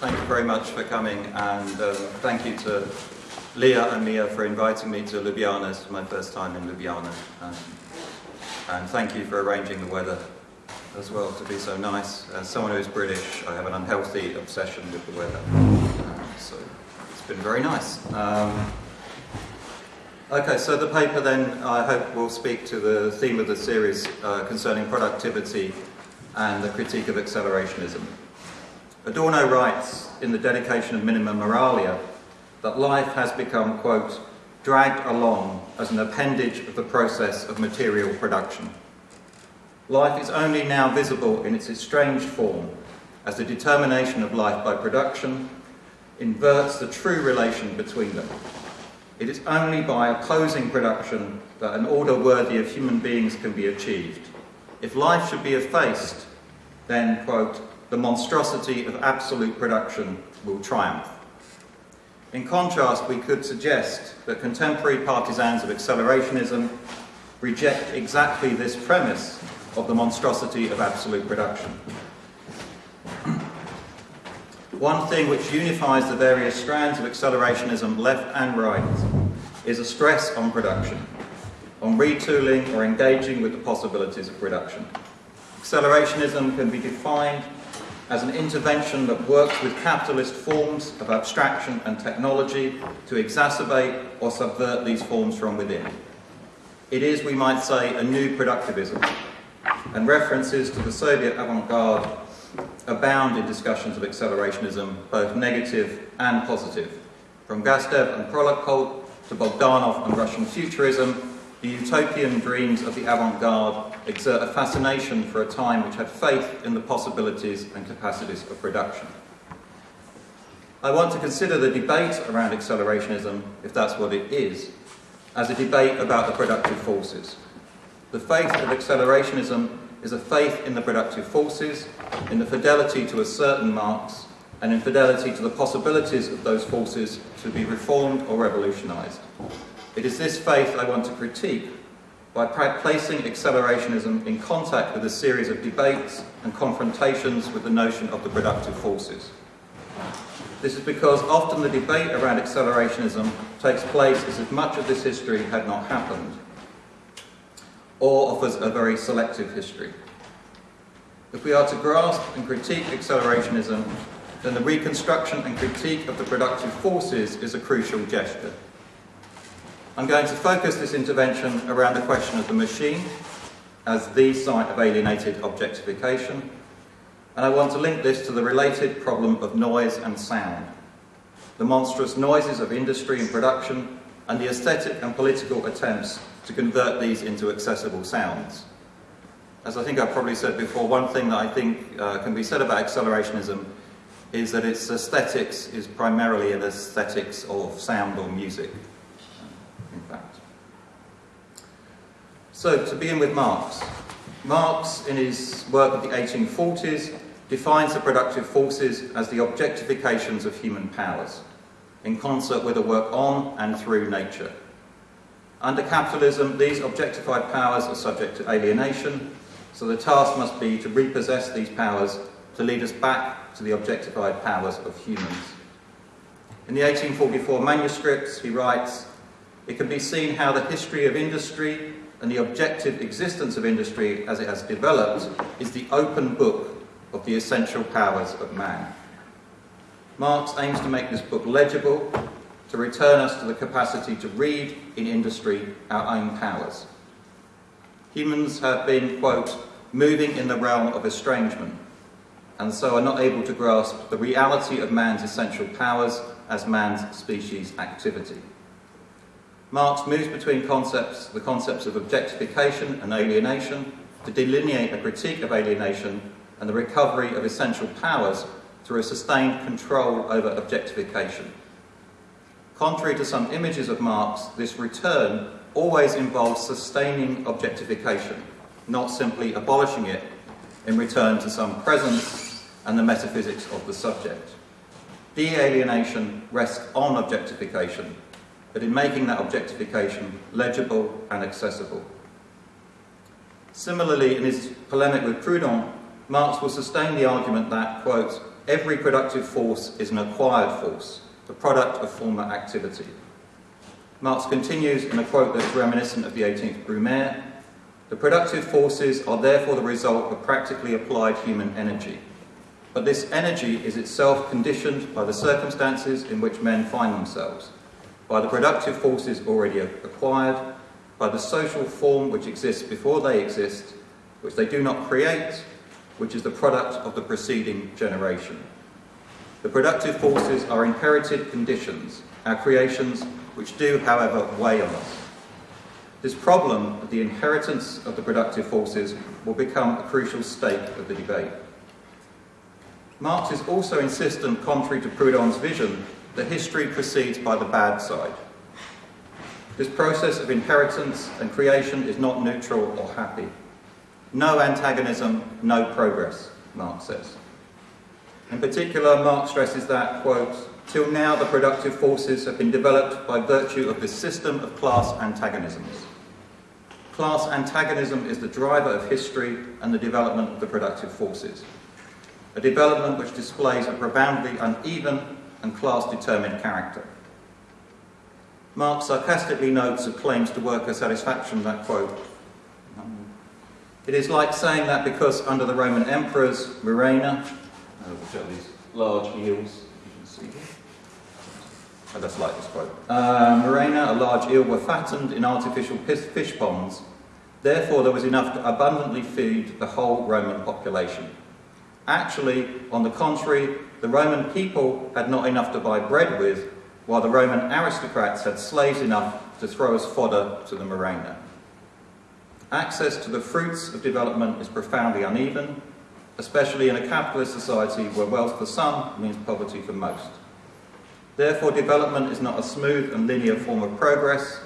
Thank you very much for coming and um, thank you to Leah and Mia for inviting me to Ljubljana. It's my first time in Ljubljana. And thank you for arranging the weather as well to be so nice. As someone who's British, I have an unhealthy obsession with the weather. Uh, so it's been very nice. Um, okay, so the paper then, I hope will speak to the theme of the series uh, concerning productivity and the critique of accelerationism. Adorno writes in the dedication of Minima Moralia that life has become, quote, dragged along as an appendage of the process of material production. Life is only now visible in its estranged form as the determination of life by production inverts the true relation between them. It is only by opposing production that an order worthy of human beings can be achieved. If life should be effaced, then, quote, the monstrosity of absolute production will triumph. In contrast, we could suggest that contemporary partisans of accelerationism reject exactly this premise of the monstrosity of absolute production. One thing which unifies the various strands of accelerationism, left and right, is a stress on production, on retooling or engaging with the possibilities of production. Accelerationism can be defined as an intervention that works with capitalist forms of abstraction and technology to exacerbate or subvert these forms from within. It is, we might say, a new productivism, and references to the Soviet avant-garde abound in discussions of accelerationism, both negative and positive. From Gastev and Prolakov to Bogdanov and Russian futurism, the utopian dreams of the avant-garde exert a fascination for a time which had faith in the possibilities and capacities of production. I want to consider the debate around accelerationism, if that's what it is, as a debate about the productive forces. The faith of accelerationism is a faith in the productive forces, in the fidelity to a certain Marx, and in fidelity to the possibilities of those forces to be reformed or revolutionised. It is this faith I want to critique by placing accelerationism in contact with a series of debates and confrontations with the notion of the productive forces. This is because often the debate around accelerationism takes place as if much of this history had not happened, or offers a very selective history. If we are to grasp and critique accelerationism, then the reconstruction and critique of the productive forces is a crucial gesture. I'm going to focus this intervention around the question of the machine as the site of alienated objectification, and I want to link this to the related problem of noise and sound, the monstrous noises of industry and production, and the aesthetic and political attempts to convert these into accessible sounds. As I think I've probably said before, one thing that I think uh, can be said about accelerationism is that its aesthetics is primarily an aesthetics of sound or music in fact. So, to begin with Marx. Marx, in his work of the 1840s, defines the productive forces as the objectifications of human powers, in concert with a work on and through nature. Under capitalism, these objectified powers are subject to alienation, so the task must be to repossess these powers to lead us back to the objectified powers of humans. In the 1844 manuscripts, he writes, it can be seen how the history of industry and the objective existence of industry as it has developed is the open book of the essential powers of man. Marx aims to make this book legible, to return us to the capacity to read in industry our own powers. Humans have been, quote, moving in the realm of estrangement, and so are not able to grasp the reality of man's essential powers as man's species activity. Marx moves between concepts, the concepts of objectification and alienation, to delineate a critique of alienation and the recovery of essential powers through a sustained control over objectification. Contrary to some images of Marx, this return always involves sustaining objectification, not simply abolishing it in return to some presence and the metaphysics of the subject. De-alienation rests on objectification but in making that objectification legible and accessible. Similarly, in his polemic with Proudhon, Marx will sustain the argument that, quote, every productive force is an acquired force, the product of former activity. Marx continues in a quote that is reminiscent of the 18th Brumaire, the productive forces are therefore the result of practically applied human energy. But this energy is itself conditioned by the circumstances in which men find themselves, by the productive forces already acquired, by the social form which exists before they exist, which they do not create, which is the product of the preceding generation. The productive forces are inherited conditions, our creations, which do, however, weigh on us. This problem of the inheritance of the productive forces will become a crucial stake of the debate. Marx is also insistent, contrary to Proudhon's vision, that history proceeds by the bad side. This process of inheritance and creation is not neutral or happy. No antagonism, no progress, Marx says. In particular, Marx stresses that, quote, till now the productive forces have been developed by virtue of this system of class antagonisms. Class antagonism is the driver of history and the development of the productive forces. A development which displays a profoundly uneven and class-determined character. Marx sarcastically notes of claims to worker satisfaction that quote, it is like saying that because under the Roman emperors, Murena, uh, which are these large eels, see here. Oh, like this quote. Uh, Murena, a large eel, were fattened in artificial fish ponds. Therefore, there was enough to abundantly feed the whole Roman population. Actually, on the contrary, the Roman people had not enough to buy bread with, while the Roman aristocrats had slaves enough to throw as fodder to the Murena. Access to the fruits of development is profoundly uneven, especially in a capitalist society where wealth for some means poverty for most. Therefore, development is not a smooth and linear form of progress,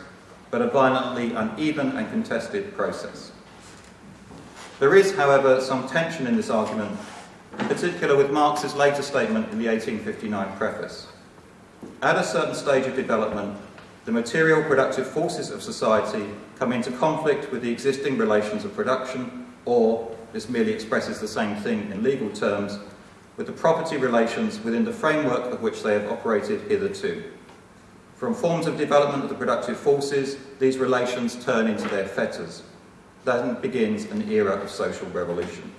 but a violently uneven and contested process. There is, however, some tension in this argument, in particular with Marx's later statement in the 1859 preface. At a certain stage of development, the material productive forces of society come into conflict with the existing relations of production, or, this merely expresses the same thing in legal terms, with the property relations within the framework of which they have operated hitherto. From forms of development of the productive forces, these relations turn into their fetters. Then begins an era of social revolution.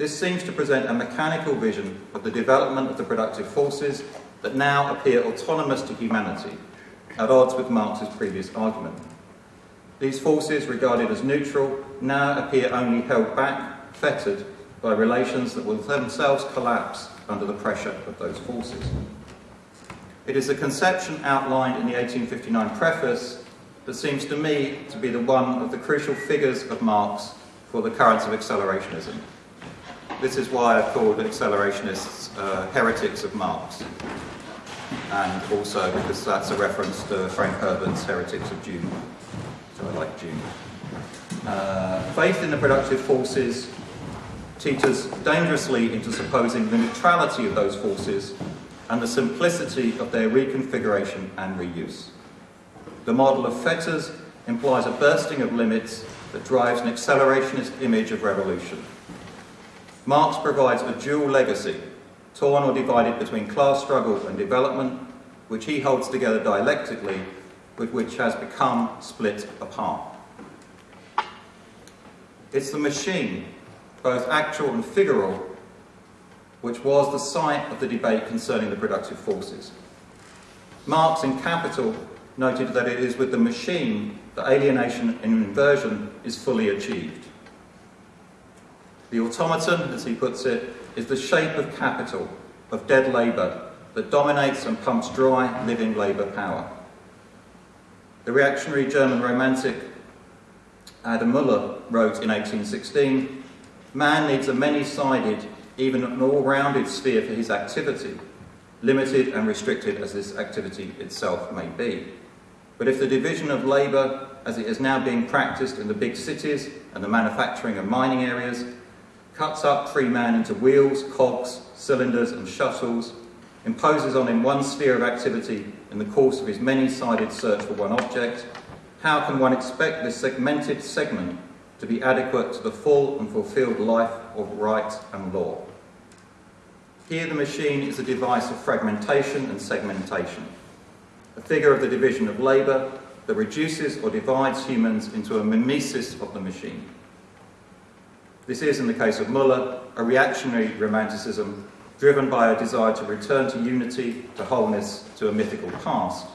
This seems to present a mechanical vision of the development of the productive forces that now appear autonomous to humanity, at odds with Marx's previous argument. These forces, regarded as neutral, now appear only held back, fettered, by relations that will themselves collapse under the pressure of those forces. It is the conception outlined in the 1859 preface that seems to me to be the one of the crucial figures of Marx for the currents of accelerationism. This is why I've called accelerationists uh, heretics of Marx and also because that's a reference to Frank Herbert's Heretics of Dune. So I like Dune. Uh, faith in the productive forces teeters dangerously into supposing the neutrality of those forces and the simplicity of their reconfiguration and reuse. The model of fetters implies a bursting of limits that drives an accelerationist image of revolution. Marx provides a dual legacy torn or divided between class struggle and development, which he holds together dialectically, but which has become split apart. It's the machine, both actual and figural, which was the site of the debate concerning the productive forces. Marx in Capital noted that it is with the machine that alienation and inversion is fully achieved. The automaton, as he puts it, is the shape of capital, of dead labour, that dominates and pumps dry living labour power. The reactionary German romantic Adam Müller wrote in 1816, Man needs a many-sided, even an all-rounded sphere for his activity, limited and restricted as this activity itself may be. But if the division of labour, as it is now being practiced in the big cities and the manufacturing and mining areas, cuts up free man into wheels, cogs, cylinders and shuttles, imposes on him one sphere of activity in the course of his many-sided search for one object, how can one expect this segmented segment to be adequate to the full and fulfilled life of right and law? Here the machine is a device of fragmentation and segmentation, a figure of the division of labour that reduces or divides humans into a mimesis of the machine. This is, in the case of Muller, a reactionary romanticism driven by a desire to return to unity, to wholeness, to a mythical past,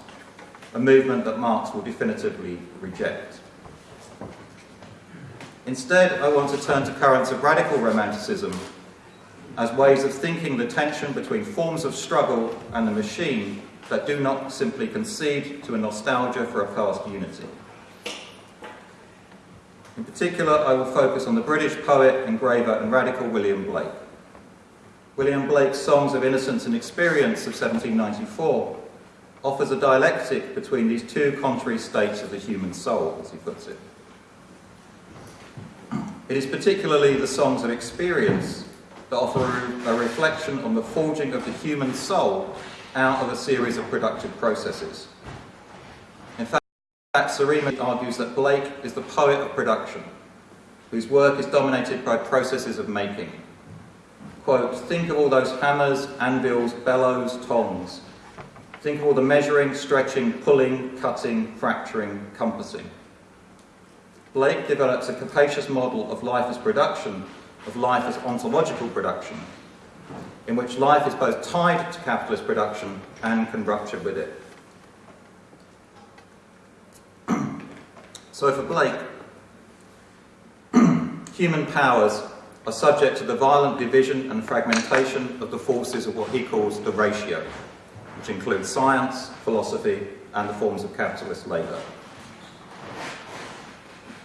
a movement that Marx will definitively reject. Instead, I want to turn to currents of radical romanticism as ways of thinking the tension between forms of struggle and the machine that do not simply concede to a nostalgia for a past unity. In particular, I will focus on the British poet, engraver and radical William Blake. William Blake's Songs of Innocence and Experience of 1794 offers a dialectic between these two contrary states of the human soul, as he puts it. It is particularly the songs of experience that offer a reflection on the forging of the human soul out of a series of productive processes. Fact, Serima argues that Blake is the poet of production, whose work is dominated by processes of making. Quote, think of all those hammers, anvils, bellows, tongs. Think of all the measuring, stretching, pulling, cutting, fracturing, compassing. Blake develops a capacious model of life as production, of life as ontological production, in which life is both tied to capitalist production and can rupture with it. So for Blake, human powers are subject to the violent division and fragmentation of the forces of what he calls the ratio, which includes science, philosophy, and the forms of capitalist labour.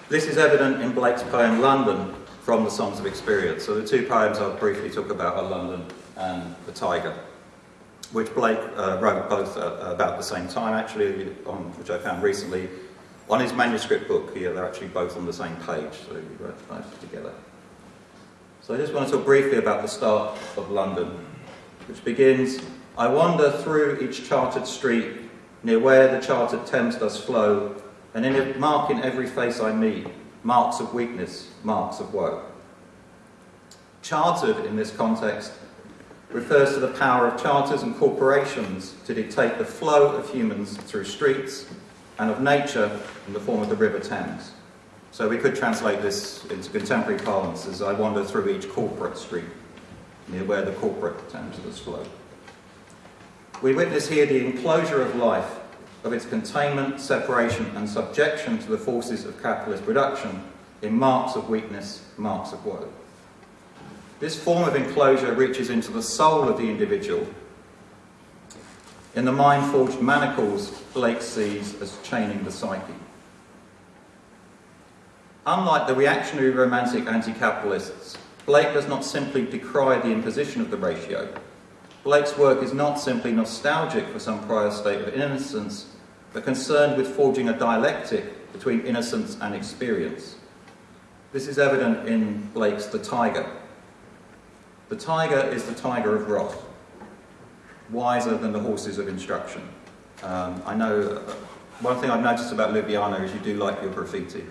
This is evident in Blake's poem London from the Songs of Experience. So the two poems I'll briefly talk about are London and The Tiger, which Blake uh, wrote both uh, about the same time, actually, on, which I found recently. On his manuscript book here, they're actually both on the same page, so he wrote both together. So I just want to talk briefly about the start of London, which begins, I wander through each chartered street, near where the chartered Thames does flow, and in a mark in every face I meet, marks of weakness, marks of woe. Chartered in this context refers to the power of charters and corporations to dictate the flow of humans through streets and of nature in the form of the River Thames. So we could translate this into contemporary parlance as I wander through each corporate street, near where the corporate Thames flow. We witness here the enclosure of life, of its containment, separation and subjection to the forces of capitalist production in marks of weakness, marks of woe. This form of enclosure reaches into the soul of the individual. In the mind-forged manacles, Blake sees as chaining the psyche. Unlike the reactionary romantic anti-capitalists, Blake does not simply decry the imposition of the ratio. Blake's work is not simply nostalgic for some prior state of innocence, but concerned with forging a dialectic between innocence and experience. This is evident in Blake's The Tiger. The tiger is the tiger of wrath, wiser than the horses of instruction. Um, I know, uh, one thing I've noticed about Ljubljana is you do like your graffiti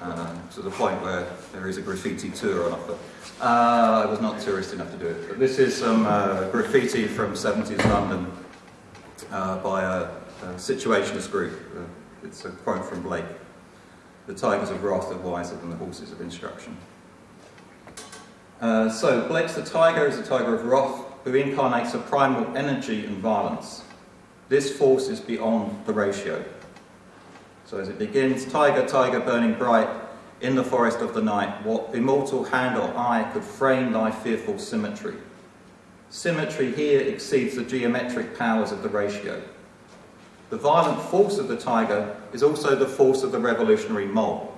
uh, to the point where there is a graffiti tour on offer. Uh, I was not tourist enough to do it, but this is some uh, graffiti from 70s London uh, by a, a, situationist group. Uh, it's a quote from Blake. The tigers of wrath are wiser than the horses of instruction. So, Blake's the tiger is a tiger of wrath who incarnates a primal energy and violence. This force is beyond the ratio. So as it begins, tiger, tiger burning bright, in the forest of the night, what immortal hand or eye could frame thy fearful symmetry? Symmetry here exceeds the geometric powers of the ratio. The violent force of the tiger is also the force of the revolutionary mob.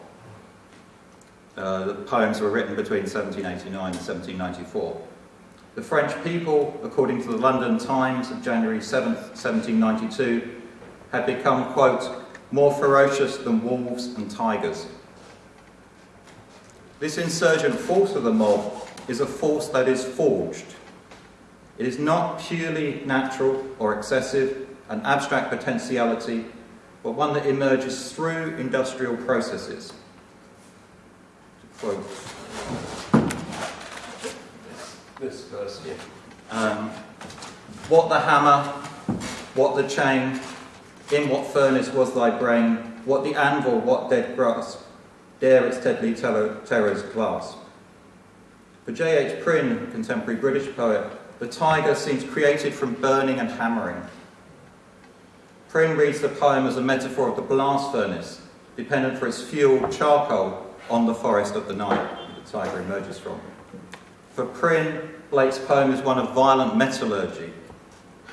Uh, the poems were written between 1789 and 1794. The French people, according to the London Times of January 7, 1792, had become, quote, more ferocious than wolves and tigers. This insurgent force of the mob is a force that is forged. It is not purely natural or excessive, an abstract potentiality, but one that emerges through industrial processes. To quote this verse here. Um, what the hammer, what the chain, in what furnace was thy brain, what the anvil, what dead grasp, dare its deadly terrors clasp. For J.H. Prynne, contemporary British poet, the tiger seems created from burning and hammering. Prynne reads the poem as a metaphor of the blast furnace, dependent for its fuel, charcoal, on the forest of the night the tiger emerges from. For Prynne, Blake's poem is one of violent metallurgy,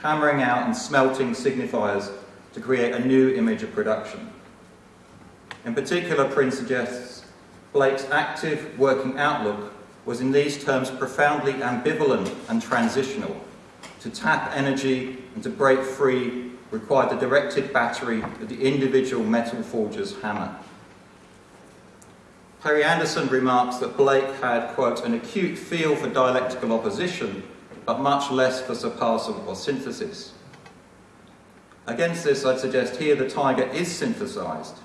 hammering out and smelting signifiers to create a new image of production. In particular, Prynne suggests Blake's active working outlook was in these terms profoundly ambivalent and transitional. To tap energy and to break free required the directed battery of the individual metal forger's hammer. Perry Anderson remarks that Blake had, quote, an acute feel for dialectical opposition, but much less for surpassal or synthesis. Against this, I'd suggest here the tiger is synthesized,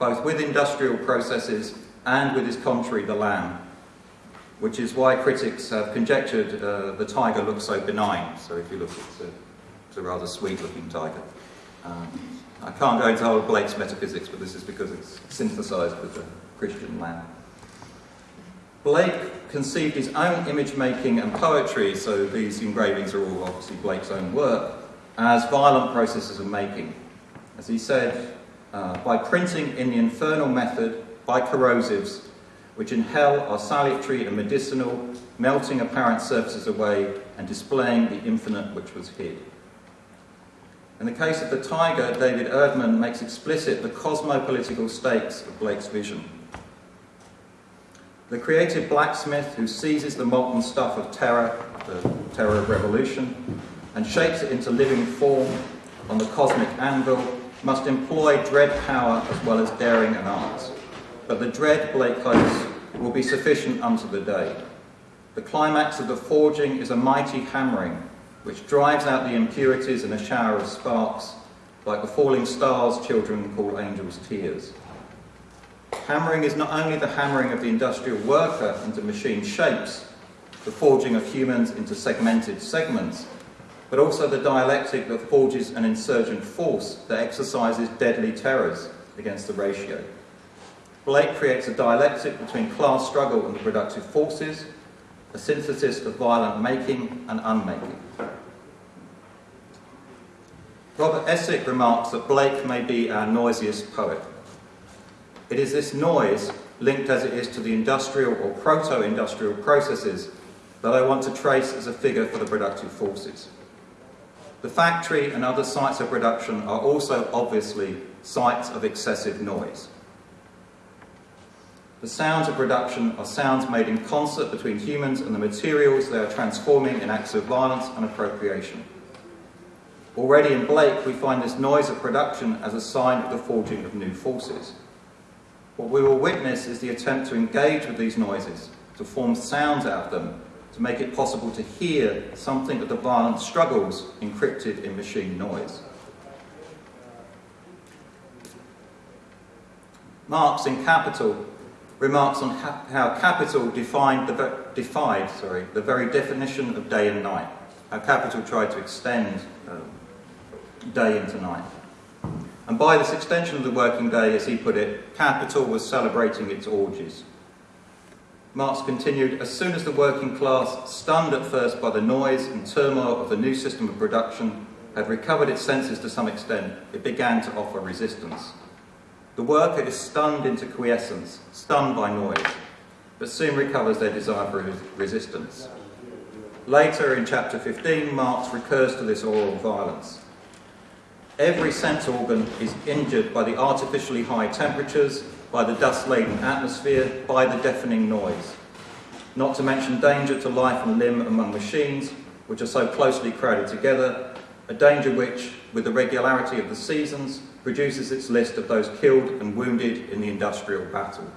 both with industrial processes and with his contrary, the lamb, which is why critics have conjectured uh, the tiger looks so benign. So if you look, it's a, it's a rather sweet-looking tiger. Um, I can't go into all Blake's metaphysics, but this is because it's synthesized with the Christian lamb. Blake conceived his own image making and poetry, so these engravings are all obviously Blake's own work, as violent processes of making. As he said, uh, by printing in the infernal method, by corrosives, which in hell are salutary and medicinal, melting apparent surfaces away and displaying the infinite which was hid. In the case of the tiger, David Erdman makes explicit the cosmopolitical stakes of Blake's vision. The creative blacksmith who seizes the molten stuff of terror, the terror of revolution, and shapes it into living form on the cosmic anvil must employ dread power as well as daring and art. But the dread, Blake hopes, will be sufficient unto the day. The climax of the forging is a mighty hammering, which drives out the impurities in a shower of sparks, like the falling stars children call angels' tears. Hammering is not only the hammering of the industrial worker into machine shapes, the forging of humans into segmented segments, but also the dialectic that forges an insurgent force that exercises deadly terrors against the ratio. Blake creates a dialectic between class struggle and the productive forces, a synthesis of violent making and unmaking. Robert Essick remarks that Blake may be our noisiest poet. It is this noise, linked as it is to the industrial or proto-industrial processes, that I want to trace as a figure for the productive forces. The factory and other sites of production are also obviously sites of excessive noise. The sounds of production are sounds made in concert between humans and the materials they are transforming in acts of violence and appropriation. Already in Blake, we find this noise of production as a sign of the forging of new forces. What we will witness is the attempt to engage with these noises, to form sounds out of them, to make it possible to hear something of the violent struggles encrypted in machine noise. Marx in Capital remarks on how capital defined the, defied sorry, the very definition of day and night, how capital tried to extend um, day into night. And by this extension of the working day, as he put it, capital was celebrating its orgies. Marx continued, as soon as the working class, stunned at first by the noise and turmoil of the new system of production, had recovered its senses to some extent, it began to offer resistance. The worker is stunned into quiescence, stunned by noise, but soon recovers their desire for resistance. Later in chapter 15, Marx recurs to this aural violence. Every sense organ is injured by the artificially high temperatures, by the dust-laden atmosphere, by the deafening noise. Not to mention danger to life and limb among machines, which are so closely crowded together, a danger which, with the regularity of the seasons, produces its list of those killed and wounded in the industrial battle.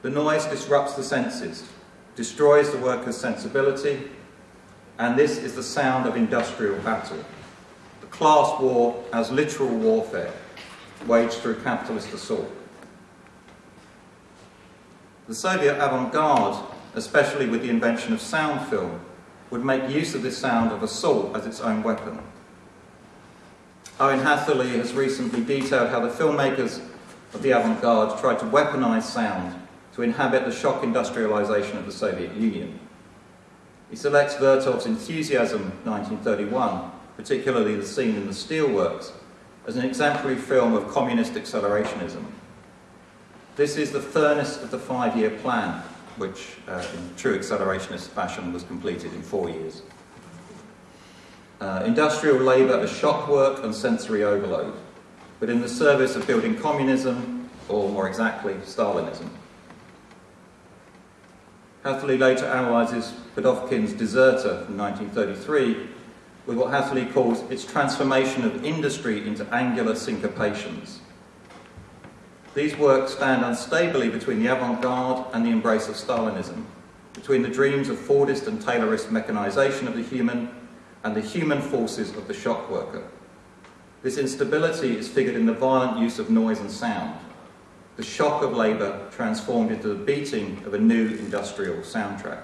The noise disrupts the senses, destroys the worker's sensibility, and this is the sound of industrial battle. Class war as literal warfare, waged through capitalist assault. The Soviet avant-garde especially with the invention of sound film, would make use of this sound of assault as its own weapon. Owen Hatherley has recently detailed how the filmmakers of the avant-garde tried to weaponize sound to inhabit the shock industrialization of the Soviet Union. He selects Vertov's Enthusiasm 1931, particularly the scene in the steelworks, as an exemplary film of communist accelerationism. This is the furnace of the five-year plan, which uh, in true accelerationist fashion was completed in four years. Uh, industrial labour as shock work and sensory overload, but in the service of building communism, or more exactly, Stalinism. Hatherley later analyses Pudovkin's Deserter from 1933 with what Hatherley calls its transformation of industry into angular syncopations. These works stand unstably between the avant-garde and the embrace of Stalinism, between the dreams of Fordist and Taylorist mechanisation of the human and the human forces of the shock worker. This instability is figured in the violent use of noise and sound, the shock of labour transformed into the beating of a new industrial soundtrack.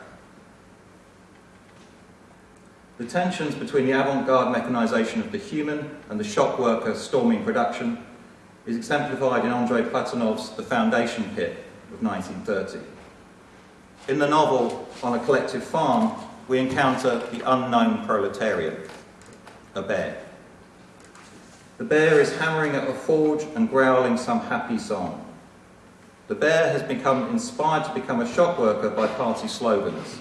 The tensions between the avant-garde mechanisation of the human and the shock worker storming production is exemplified in Andrei Platonov's The Foundation Pit of 1930. In the novel, On a Collective Farm, we encounter the unknown proletariat, a bear. The bear is hammering at a forge and growling some happy song. The bear has become inspired to become a shock worker by party slogans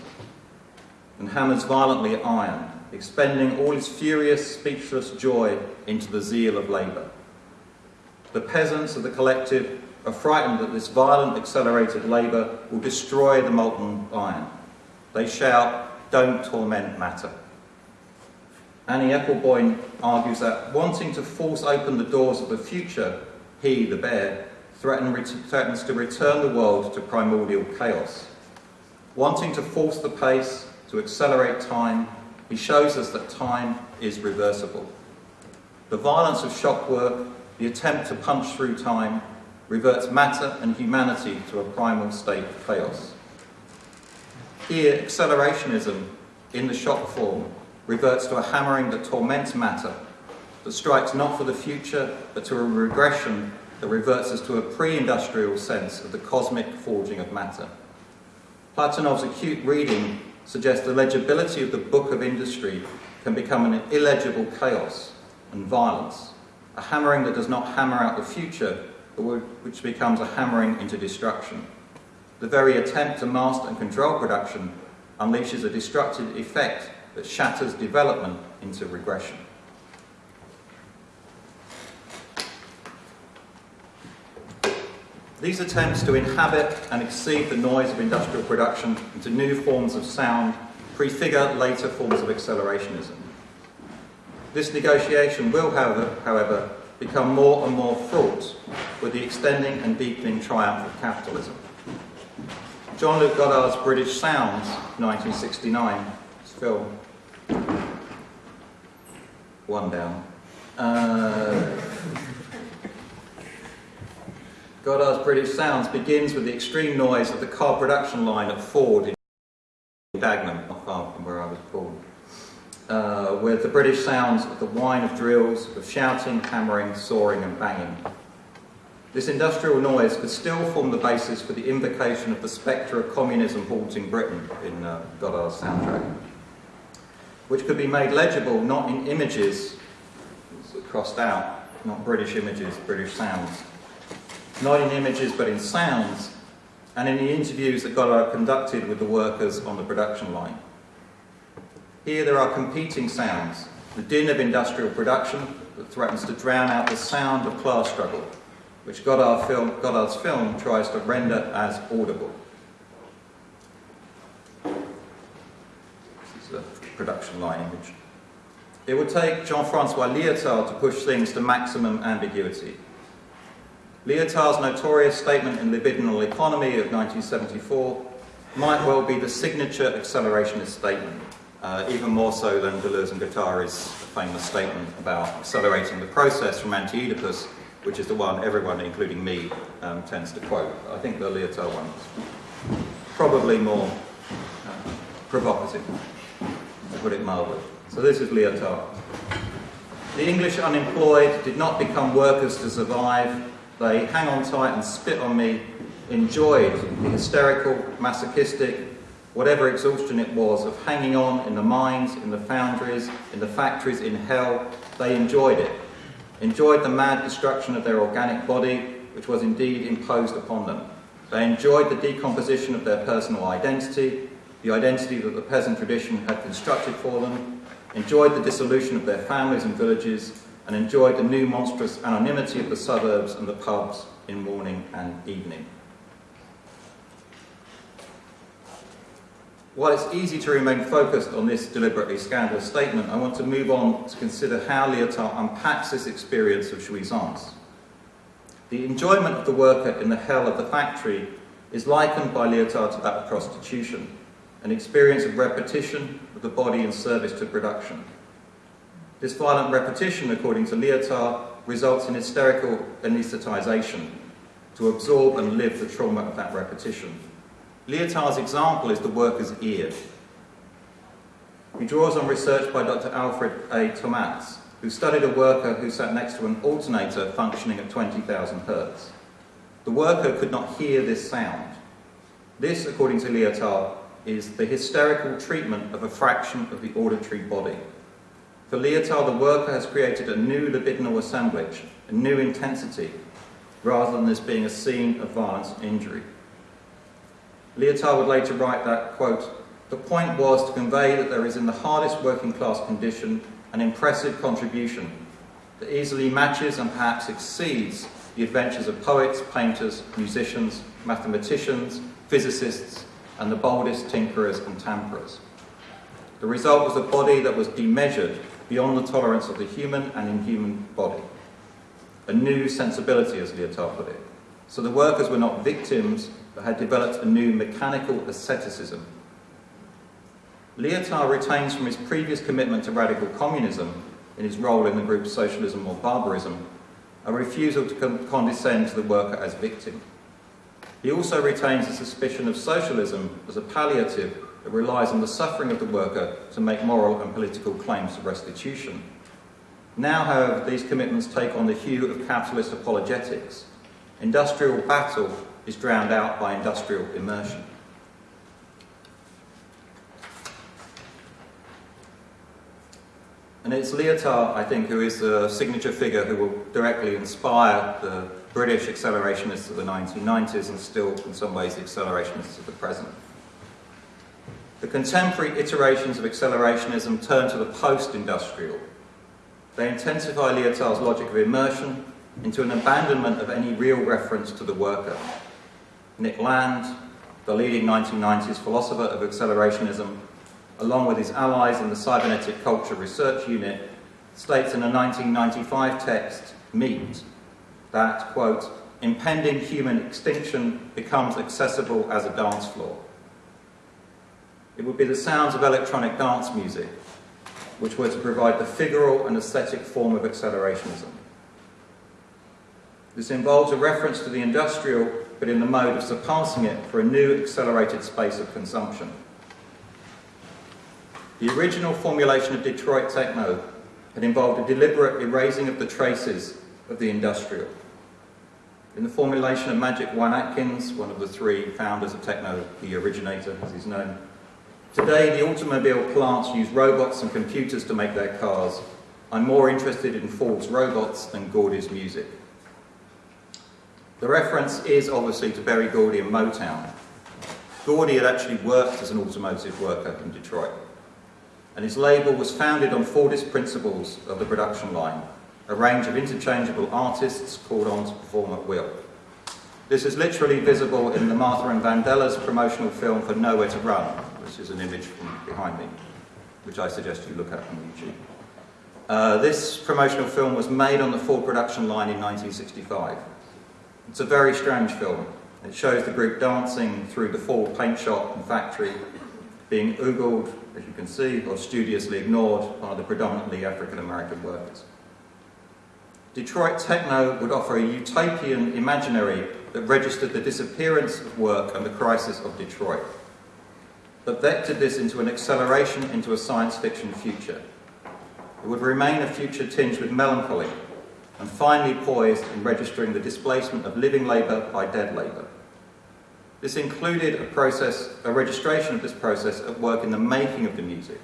and hammers violently at iron, expending all his furious, speechless joy into the zeal of labour. The peasants of the collective are frightened that this violent, accelerated labour will destroy the molten iron. They shout, don't torment matter. Annie Epelboin argues that wanting to force open the doors of the future, he, the bear, threatens to return the world to primordial chaos. Wanting to force the pace, to accelerate time, he shows us that time is reversible. The violence of shock work, the attempt to punch through time, reverts matter and humanity to a primal state of chaos. Here, accelerationism, in the shock form, reverts to a hammering that torments matter, that strikes not for the future, but to a regression that reverts us to a pre-industrial sense of the cosmic forging of matter. Platonov's acute reading suggests the legibility of the book of industry can become an illegible chaos and violence, a hammering that does not hammer out the future, but which becomes a hammering into destruction. The very attempt to master and control production unleashes a destructive effect that shatters development into regression. These attempts to inhabit and exceed the noise of industrial production into new forms of sound prefigure later forms of accelerationism. This negotiation will, however, however, become more and more fraught with the extending and deepening triumph of capitalism. Jean-Luc Godard's British Sounds, 1969, film, one down. Uh, Godard's British Sounds begins with the extreme noise of the car production line at Ford in Dagenham, not far from where I was born, uh, with the British sounds of the whine of drills, of shouting, hammering, sawing and banging. This industrial noise could still form the basis for the invocation of the spectre of communism haunting Britain in uh, Godard's soundtrack, which could be made legible not in images, crossed out, not British images, British sounds, not in images but in sounds, and in the interviews that Godard conducted with the workers on the production line. Here there are competing sounds, the din of industrial production that threatens to drown out the sound of class struggle, which Godard film, Godard's film tries to render as audible. This is a production line image. It would take Jean-Francois Lyotard to push things to maximum ambiguity. Lyotard's notorious statement in Libidinal Economy of 1974 might well be the signature accelerationist statement, uh, even more so than Deleuze and Guattari's famous statement about accelerating the process from Anti-Oedipus, which is the one everyone, including me, um, tends to quote. I think the Lyotard one is probably more provocative, to put it mildly. So this is Lyotard. The English unemployed did not become workers to survive. They hang on tight and spit on me, enjoyed the hysterical, masochistic, whatever exhaustion it was, of hanging on in the mines, in the foundries, in the factories, in hell. They enjoyed it. Enjoyed the mad destruction of their organic body, which was indeed imposed upon them. They enjoyed the decomposition of their personal identity, the identity that the peasant tradition had constructed for them, enjoyed the dissolution of their families and villages, and enjoyed the new monstrous anonymity of the suburbs and the pubs in morning and evening. While it's easy to remain focused on this deliberately scandalous statement, I want to move on to consider how Lyotard unpacks this experience of jouissance. The enjoyment of the worker in the hell of the factory is likened by Lyotard to that of prostitution, an experience of repetition of the body in service to production. This violent repetition, according to Lyotard, results in hysterical anaesthetization to absorb and live the trauma of that repetition. Lyotard's example is the worker's ear. He draws on research by Dr. Alfred A. Tomatis, who studied a worker who sat next to an alternator functioning at 20,000 hertz. The worker could not hear this sound. This, according to Lyotard, is the hysterical treatment of a fraction of the auditory body. For Lyotard, the worker has created a new libidinal assemblage, a new intensity, rather than this being a scene of violence and injury. Lyotard would later write that, quote, the point was to convey that there is in the hardest working class condition an impressive contribution that easily matches and perhaps exceeds the adventures of poets, painters, musicians, mathematicians, physicists, and the boldest tinkerers and tamperers. The result was a body that was demeasured beyond the tolerance of the human and inhuman body. A new sensibility, as Lyotard put it. So the workers were not victims, but had developed a new mechanical asceticism Lyotard retains from his previous commitment to radical communism in his role in the group Socialism or Barbarism a refusal to condescend to the worker as victim. He also retains a suspicion of socialism as a palliative that relies on the suffering of the worker to make moral and political claims of restitution. Now, however, these commitments take on the hue of capitalist apologetics. Industrial battle is drowned out by industrial immersion. And it's Lyotard, I think, who is the signature figure who will directly inspire the British accelerationists of the 1990s and still, in some ways, the accelerationists of the present. The contemporary iterations of accelerationism turn to the post-industrial. They intensify Lyotard's logic of immersion into an abandonment of any real reference to the worker. Nick Land, the leading 1990s philosopher of accelerationism, along with his allies in the Cybernetic Culture Research Unit, states in a 1995 text, Meet, that, quote, impending human extinction becomes accessible as a dance floor. It would be the sounds of electronic dance music which were to provide the figural and aesthetic form of accelerationism. This involves a reference to the industrial, but in the mode of surpassing it for a new accelerated space of consumption. The original formulation of Detroit techno had involved a deliberate erasing of the traces of the industrial. In the formulation of Magic Juan Atkins, one of the three founders of techno, the originator as he's known, today the automobile plants use robots and computers to make their cars. I'm more interested in Ford's robots than Gordy's music. The reference is obviously to Berry Gordy and Motown. Gordy had actually worked as an automotive worker in Detroit and his label was founded on Fordist principles of the production line, a range of interchangeable artists called on to perform at will. This is literally visible in the Martha and Vandellas promotional film for Nowhere to Run, which is an image from behind me, which I suggest you look at on YouTube. Uh, this promotional film was made on the Ford production line in 1965. It's a very strange film. It shows the group dancing through the Ford paint shop and factory, being oogled as you can see, or studiously ignored by the predominantly African American workers. Detroit techno would offer a utopian imaginary that registered the disappearance of work and the crisis of Detroit. But vectored this into an acceleration into a science fiction future. It would remain a future tinged with melancholy and finally poised in registering the displacement of living labour by dead labour. This included a process, a registration of this process at work in the making of the music.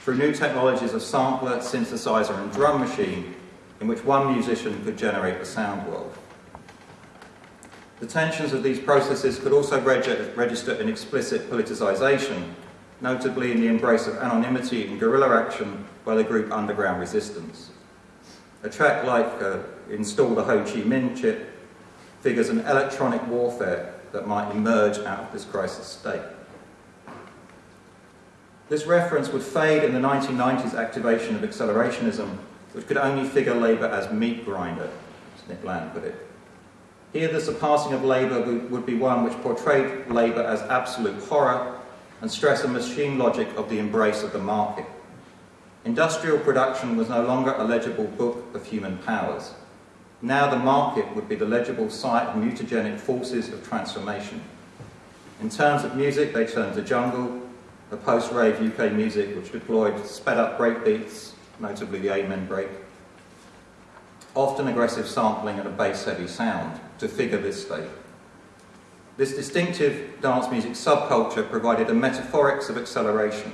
Through new technologies of sampler, synthesizer and drum machine, in which one musician could generate the sound world. The tensions of these processes could also reg register an explicit politicization, notably in the embrace of anonymity and guerrilla action by the group Underground Resistance. A track like uh, Install the Ho Chi Minh chip figures an electronic warfare that might emerge out of this crisis state. This reference would fade in the 1990s activation of accelerationism, which could only figure labour as meat grinder, as Nick Land put it. Here the surpassing of labour would be one which portrayed labour as absolute horror and stress a machine logic of the embrace of the market. Industrial production was no longer a legible book of human powers. Now the market would be the legible site of mutagenic forces of transformation. In terms of music, they turned to jungle, the post-rave UK music which deployed sped-up breakbeats, notably the Amen break, often aggressive sampling and a bass-heavy sound to figure this state. This distinctive dance music subculture provided a metaphorics of acceleration,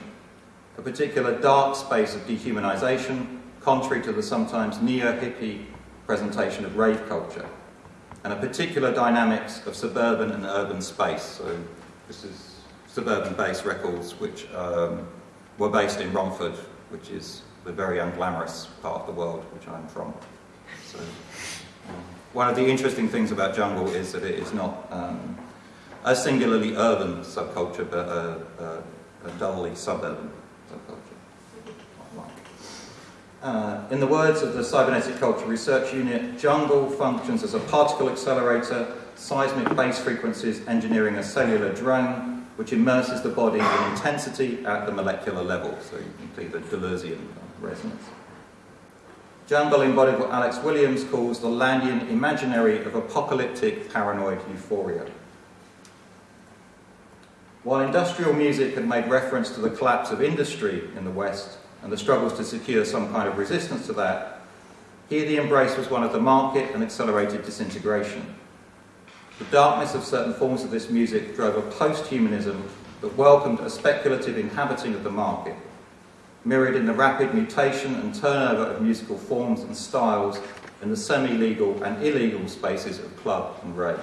a particular dark space of dehumanization, contrary to the sometimes neo-hippie presentation of rave culture, and a particular dynamics of suburban and urban space. So this is suburban based records which um, were based in Romford, which is the very unglamorous part of the world which I'm from. So, one of the interesting things about jungle is that it is not um, a singularly urban subculture, but a, a, a dully suburban subculture. Uh, in the words of the Cybernetic Culture Research Unit, jungle functions as a particle accelerator, seismic base frequencies engineering a cellular drone, which immerses the body in intensity at the molecular level. So you can see the Deleuzian resonance. Jungle embodied what Alex Williams calls the Landian imaginary of apocalyptic paranoid euphoria. While industrial music had made reference to the collapse of industry in the West, and the struggles to secure some kind of resistance to that, here the embrace was one of the market and accelerated disintegration. The darkness of certain forms of this music drove a post-humanism that welcomed a speculative inhabiting of the market, mirrored in the rapid mutation and turnover of musical forms and styles in the semi-legal and illegal spaces of club and rave.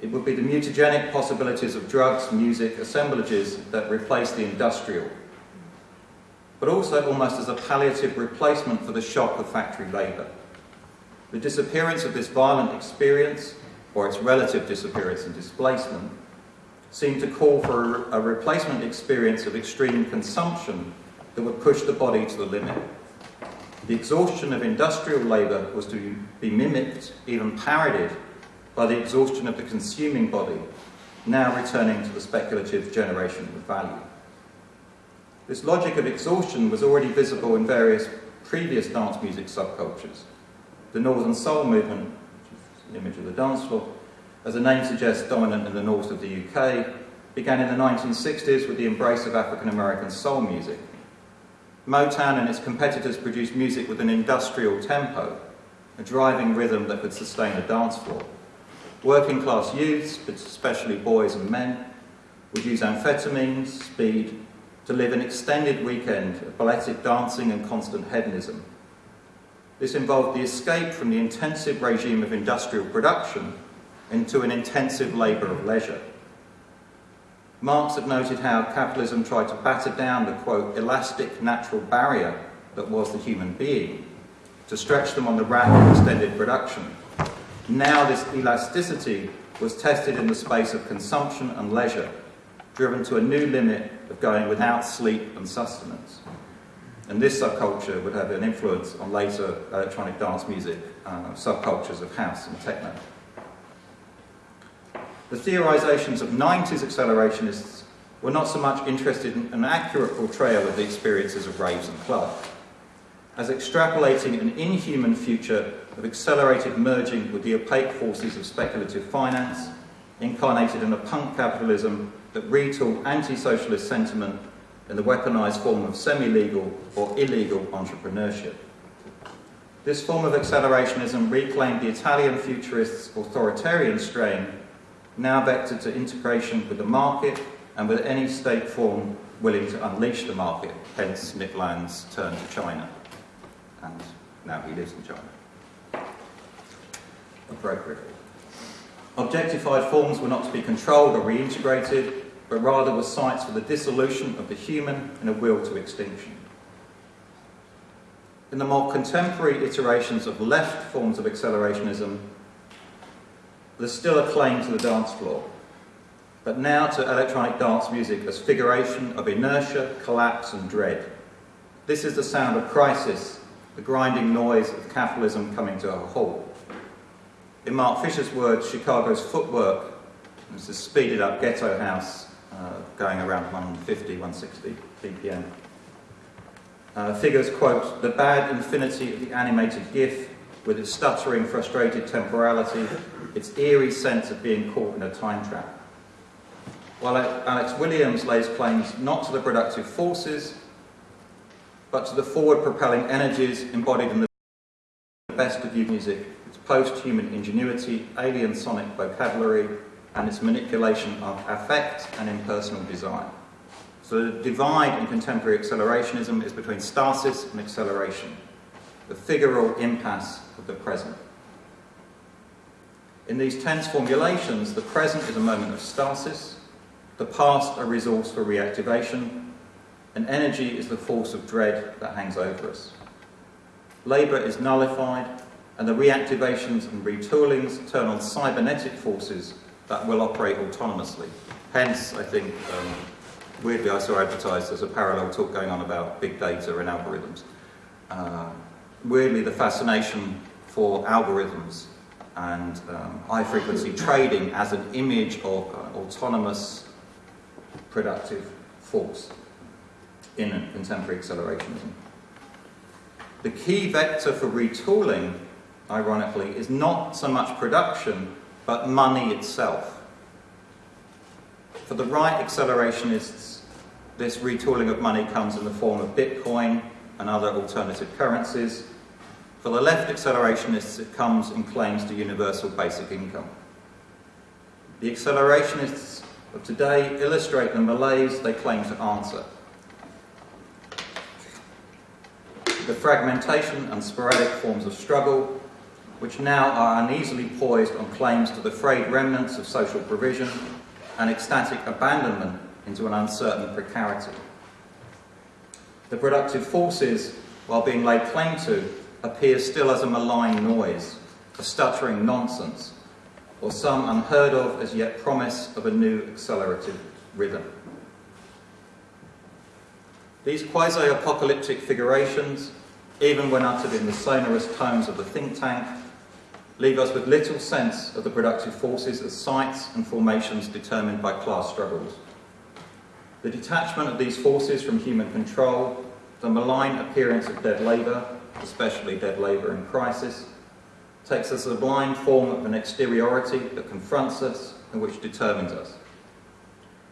It would be the mutagenic possibilities of drugs, music, assemblages that replace the industrial but also almost as a palliative replacement for the shock of factory labour. The disappearance of this violent experience, or its relative disappearance and displacement, seemed to call for a replacement experience of extreme consumption that would push the body to the limit. The exhaustion of industrial labour was to be mimicked, even parodied, by the exhaustion of the consuming body, now returning to the speculative generation of value. This logic of exhaustion was already visible in various previous dance music subcultures. The Northern Soul movement, which is an image of the dance floor, as the name suggests dominant in the north of the UK, began in the 1960s with the embrace of African American soul music. Motown and its competitors produced music with an industrial tempo, a driving rhythm that could sustain a dance floor. Working class youths, especially boys and men, would use amphetamines, speed, to live an extended weekend of balletic dancing and constant hedonism. This involved the escape from the intensive regime of industrial production into an intensive labour of leisure. Marx had noted how capitalism tried to batter down the, quote, elastic natural barrier that was the human being, to stretch them on the rack of extended production. Now this elasticity was tested in the space of consumption and leisure, driven to a new limit of going without sleep and sustenance. And this subculture would have an influence on later electronic dance music uh, subcultures of house and techno. The theorizations of 90s accelerationists were not so much interested in an accurate portrayal of the experiences of raves and clubs, as extrapolating an inhuman future of accelerated merging with the opaque forces of speculative finance, incarnated in a punk capitalism that retool anti-socialist sentiment in the weaponized form of semi-legal or illegal entrepreneurship. This form of accelerationism reclaimed the Italian futurists' authoritarian strain, now vectored to integration with the market and with any state form willing to unleash the market, hence Nick Land's turn to China. And now he lives in China. Appropriately. Objectified forms were not to be controlled or reintegrated, but rather were sites for the dissolution of the human in a will to extinction. In the more contemporary iterations of left forms of accelerationism, there's still a claim to the dance floor, but now to electronic dance music as figuration of inertia, collapse and dread. This is the sound of crisis, the grinding noise of capitalism coming to a halt. In Mark Fisher's words, Chicago's footwork is a speeded up ghetto house uh, going around 150, 160 BPM. Uh, figures quote, the bad infinity of the animated GIF with its stuttering, frustrated temporality, its eerie sense of being caught in a time trap. While Alex Williams lays claims not to the productive forces, but to the forward-propelling energies embodied in the best of music, its post-human ingenuity, alien sonic vocabulary, and its manipulation of affect and impersonal design. So the divide in contemporary accelerationism is between stasis and acceleration, the figural impasse of the present. In these tense formulations, the present is a moment of stasis, the past a resource for reactivation, and energy is the force of dread that hangs over us. Labour is nullified, and the reactivations and retoolings turn on cybernetic forces that will operate autonomously. Hence, I think, um, weirdly I saw advertised as a parallel talk going on about big data and algorithms. Uh, weirdly the fascination for algorithms and um, high frequency trading as an image of uh, autonomous productive force in contemporary accelerationism. The key vector for retooling, ironically, is not so much production, but money itself. For the right accelerationists, this retooling of money comes in the form of Bitcoin and other alternative currencies. For the left accelerationists, it comes in claims to universal basic income. The accelerationists of today illustrate the malaise they claim to answer. The fragmentation and sporadic forms of struggle, which now are uneasily poised on claims to the frayed remnants of social provision and ecstatic abandonment into an uncertain precarity. The productive forces, while being laid claim to, appear still as a malign noise, a stuttering nonsense, or some unheard of as yet promise of a new accelerative rhythm. These quasi-apocalyptic figurations, even when uttered in the sonorous tones of the think tank, leave us with little sense of the productive forces as sites and formations determined by class struggles. The detachment of these forces from human control, the malign appearance of dead labour, especially dead labour in crisis, takes a sublime form of an exteriority that confronts us and which determines us.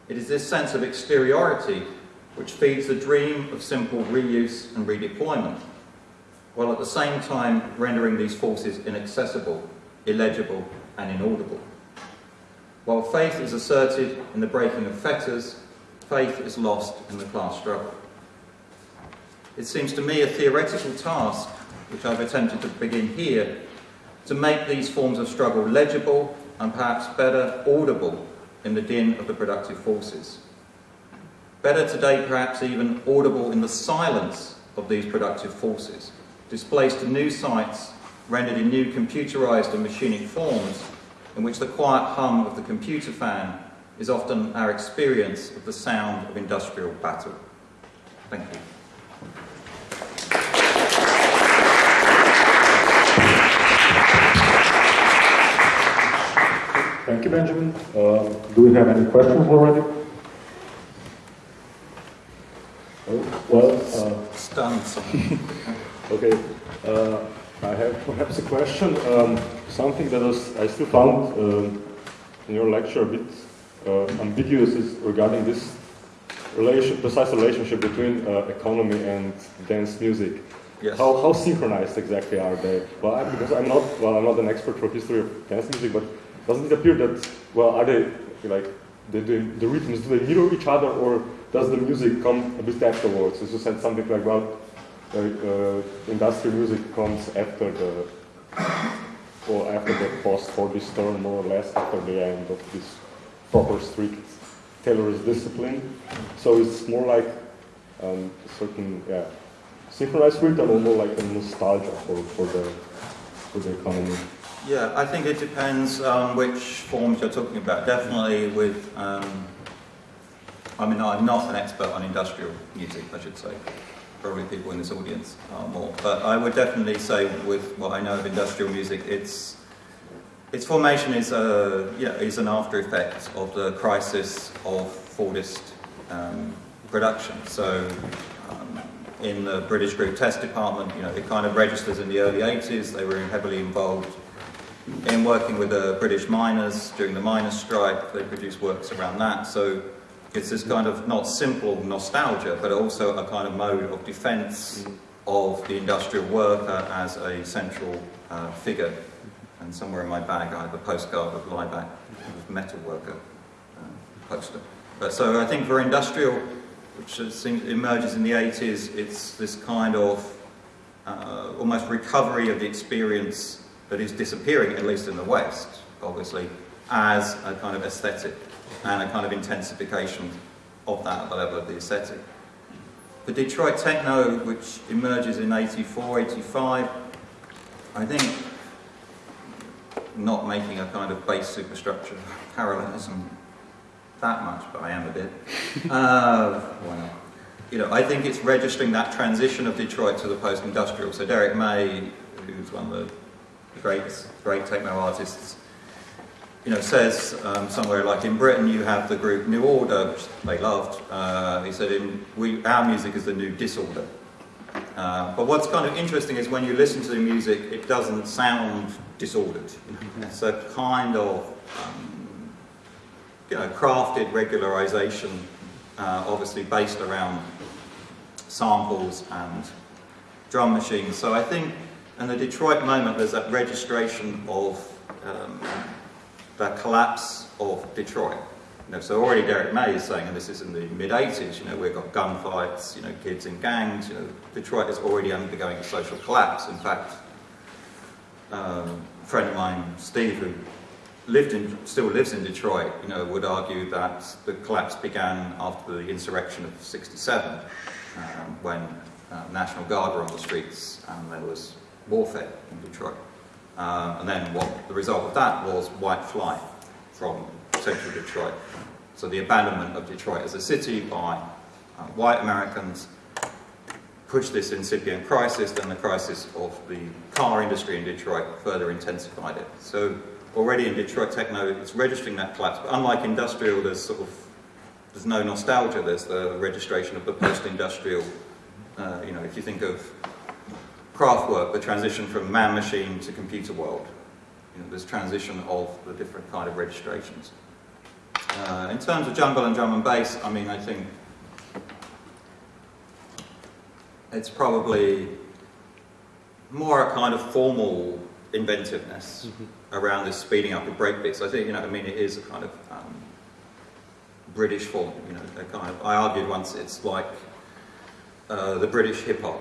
It is this sense of exteriority which feeds the dream of simple reuse and redeployment, while at the same time rendering these forces inaccessible, illegible and inaudible. While faith is asserted in the breaking of fetters, faith is lost in the class struggle. It seems to me a theoretical task, which I've attempted to begin here, to make these forms of struggle legible and perhaps better audible in the din of the productive forces. Better today perhaps even audible in the silence of these productive forces, displaced to new sites, rendered in new computerized and machinic forms, in which the quiet hum of the computer fan is often our experience of the sound of industrial battle. Thank you. Thank you, Benjamin. Uh, do we have any questions already? Oh, well, uh, stunned. okay. Uh, I have perhaps a question. Um, something that was, I still found um, in your lecture a bit uh, ambiguous is regarding this relation, precise relationship between uh, economy and dance music. Yes. How, how synchronized exactly are they? Well, I, because I'm not well, I'm not an expert for history of dance music, but doesn't it appear that well, are they like the, the, the rhythms do they mirror each other, or does the music come a bit afterwards? As you said something like well, uh, uh, industrial music comes after the or after the post for this term, more or less after the end of this proper strict Taylorist discipline. So it's more like um, a certain yeah synchronized rhythm or more like a nostalgia for, for the for the economy. Yeah, I think it depends on which forms you're talking about. Definitely with, um, I mean, I'm not an expert on industrial music, I should say. Probably people in this audience are more. But I would definitely say with what I know of industrial music, it's, its formation is, a, know, is an after effect of the crisis of Fordist um, production. So um, in the British Group Test Department, you know, it kind of registers in the early 80s. They were heavily involved in working with the British miners during the miners' strike. They produced works around that. So it's this kind of not simple nostalgia, but also a kind of mode of defence of the industrial worker as a central uh, figure. And somewhere in my bag I have a postcard of Laibach, metal worker uh, poster. But so I think for industrial, which emerges in the 80s, it's this kind of uh, almost recovery of the experience that is disappearing, at least in the West, obviously, as a kind of aesthetic and a kind of intensification of that at the level of the aesthetic. The Detroit techno, which emerges in 84, 85, I think, not making a kind of base superstructure parallelism that much, but I am a bit. Uh, why not? You know, I think it's registering that transition of Detroit to the post-industrial. So Derrick May, who's one of the great, great techno artists, you know, says um, somewhere like in Britain you have the group New Order, which they loved. Uh, he said, in, we, our music is the new disorder. Uh, but what's kind of interesting is when you listen to the music, it doesn't sound disordered. It's a kind of, um, you know, crafted regularization, uh, obviously based around samples and drum machines. So I think and the Detroit moment, there's that registration of um, the collapse of Detroit. You know, so already Derrick May is saying, and this is in the mid-80s, you know, we've got gunfights, you know, kids in gangs, you know, Detroit is already undergoing a social collapse. In fact, um, a friend of mine, Steve, who lived in, still lives in Detroit, you know, would argue that the collapse began after the insurrection of 67, um, when uh, National Guard were on the streets and there was warfare in Detroit. Uh, and then what the result of that was white flight from central Detroit. So the abandonment of Detroit as a city by uh, white Americans pushed this incipient crisis, then the crisis of the car industry in Detroit further intensified it. So already in Detroit techno, it's registering that collapse. But unlike industrial, there's sort of there's no nostalgia. There's the registration of the post-industrial. Uh, you know, if you think of Kraftwerk, the transition from man-machine to computer world. You know, this transition of the different kind of registrations. Uh, in terms of jungle and drum and bass, I mean, I think it's probably more a kind of formal inventiveness mm -hmm. around this speeding up of breakbeats. I think, you know, I mean, it is a kind of um, British form, you know, a kind of, I argued once it's like uh, the British hip hop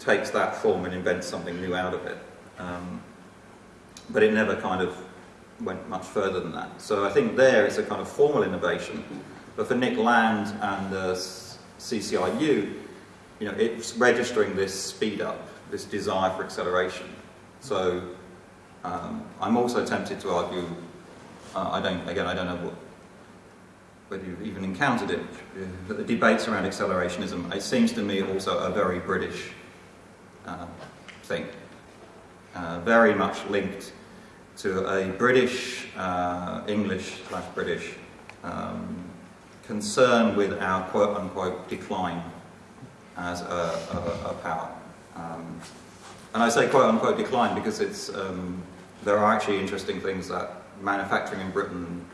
takes that form and invents something new out of it. Um, but it never kind of went much further than that. So I think there it's a kind of formal innovation. But for Nick Land and the CCRU, you know, it's registering this speed up, this desire for acceleration. So um, I'm also tempted to argue, uh, I don't, again, I don't know what, whether you've even encountered it, but the debates around accelerationism, it seems to me also a very British thing. Uh, very much linked to a British, uh, English slash British um, concern with our quote unquote decline as a, a, a power. Um, and I say quote unquote decline because it's, um, there are actually interesting things that manufacturing in Britain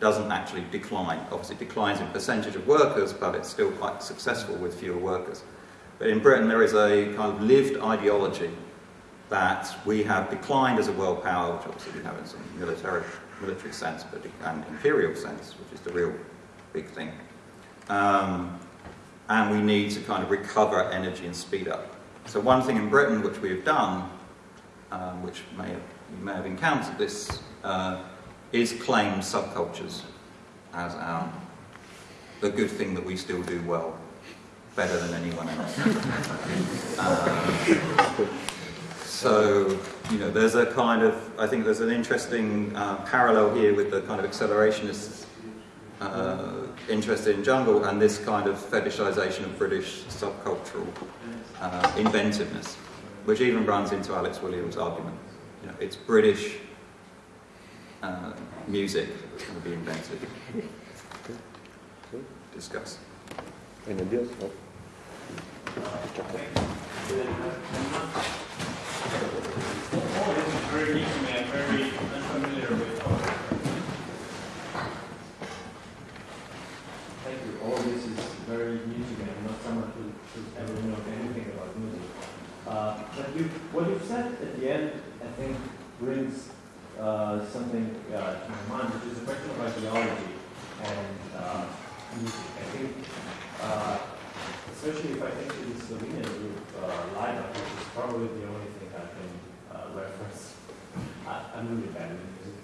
doesn't actually decline. Obviously, it declines in percentage of workers, but it's still quite successful with fewer workers. But in Britain, there is a kind of lived ideology that we have declined as a world power, which obviously we have in some military, military sense, but and imperial sense, which is the real big thing. Um, and we need to kind of recover energy and speed up. So one thing in Britain which we have done, um, which may have, you may have encountered this, uh, is claim subcultures as our the good thing that we still do well, better than anyone else. Um, so, you know, there's a kind of, I think there's an interesting uh, parallel here with the kind of accelerationist uh, interest in jungle and this kind of fetishization of British subcultural uh, inventiveness, which even runs into Alex Williams' argument. You know, it's British uh, music that's going to be invented. Discuss. Any ideas? No? Brings uh, something uh, to my mind, which is a question of ideology and uh, music. I think, uh, especially if I think to the Slovenian group, uh, Live, which is probably the only thing I can uh, reference. I, I'm really bad with music.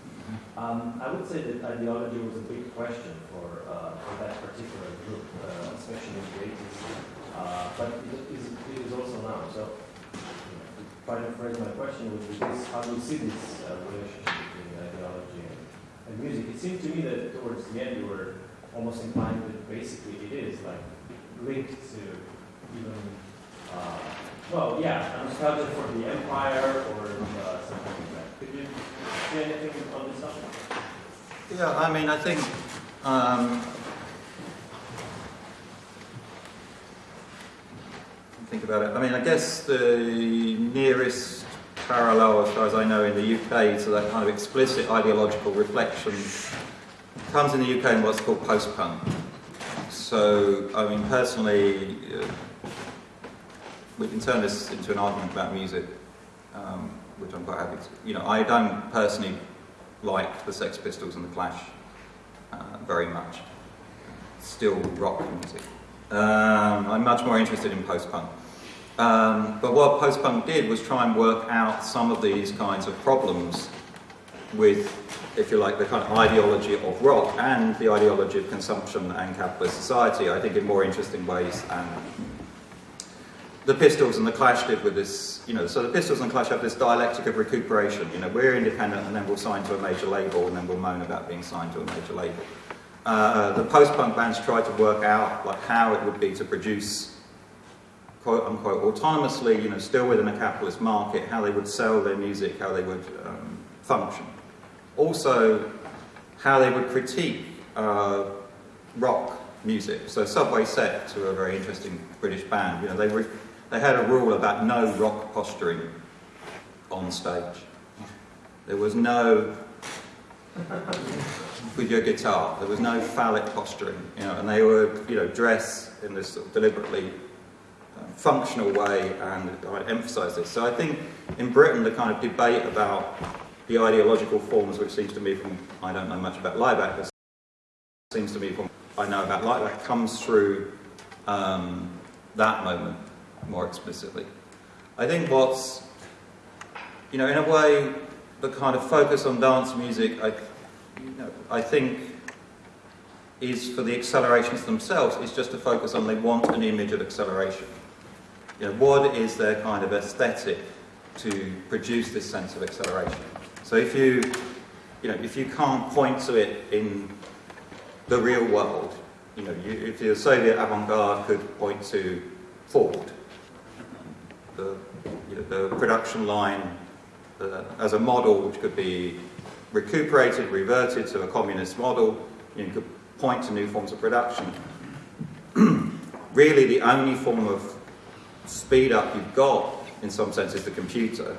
Um, I would say that ideology was a big question for, uh, for that particular group, uh, especially in the 80s, uh, but it is, it is also now. So, know, to phrase my question would be this, how do you see this uh, relationship between ideology and, and music? It seemed to me that towards the end you were almost implying that basically it is like linked to even, uh, well, yeah, nostalgia for the empire or uh, something like that. Yeah, I mean, I think um, think about it. I mean, I guess the nearest parallel, as far as I know, in the UK to that kind of explicit ideological reflection comes in the UK in what's called post-punk. So, I mean, personally, uh, we can turn this into an argument about music, um, which I'm quite happy to. You know, I don't personally like the Sex Pistols and the Clash uh, very much. Still rock music. Um, I'm much more interested in post-punk. Um, but what post-punk did was try and work out some of these kinds of problems with, if you like, the kind of ideology of rock and the ideology of consumption and capitalist society, I think in more interesting ways the Pistols and the Clash did with this, you know, so the Pistols and Clash have this dialectic of recuperation, you know, we're independent and then we'll sign to a major label and then we'll moan about being signed to a major label. Uh, the post-punk bands tried to work out like how it would be to produce quote unquote autonomously, you know, still within a capitalist market, how they would sell their music, how they would um, function. Also, how they would critique uh, rock music. So Subway Sect, who are a very interesting British band, you know, they, they had a rule about no rock posturing on stage. There was no with your guitar. There was no phallic posturing, you know, and they were, you know, dress in this sort of deliberately uh, functional way, and I emphasise this. So I think in Britain, the kind of debate about the ideological forms, which seems to me from, I don't know much about Laibach, but seems to me from I know about Laibach, comes through um, that moment more explicitly. I think what's, you know, in a way, the kind of focus on dance music, I, you know, I think is for the accelerations themselves, is just to focus on they want an image of acceleration. You know, what is their kind of aesthetic to produce this sense of acceleration? So if you, you know, if you can't point to it in the real world, you know, you, if the Soviet avant-garde could point to Ford, the, you know, the production line uh, as a model which could be recuperated, reverted to a communist model, you could point to new forms of production. really the only form of speed up you've got, in some sense, is the computer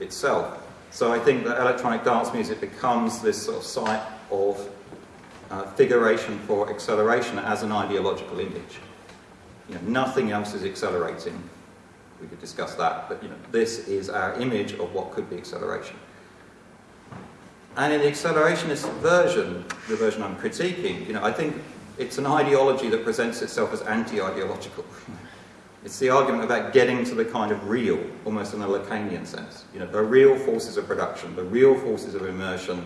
itself. So I think that electronic dance music becomes this sort of site of uh, figuration for acceleration as an ideological image. You know, nothing else is accelerating. We could discuss that, but you know, this is our image of what could be acceleration. And in the accelerationist version, the version I'm critiquing, you know, I think it's an ideology that presents itself as anti-ideological. It's the argument about getting to the kind of real, almost in a Lacanian sense. You know, the real forces of production, the real forces of immersion,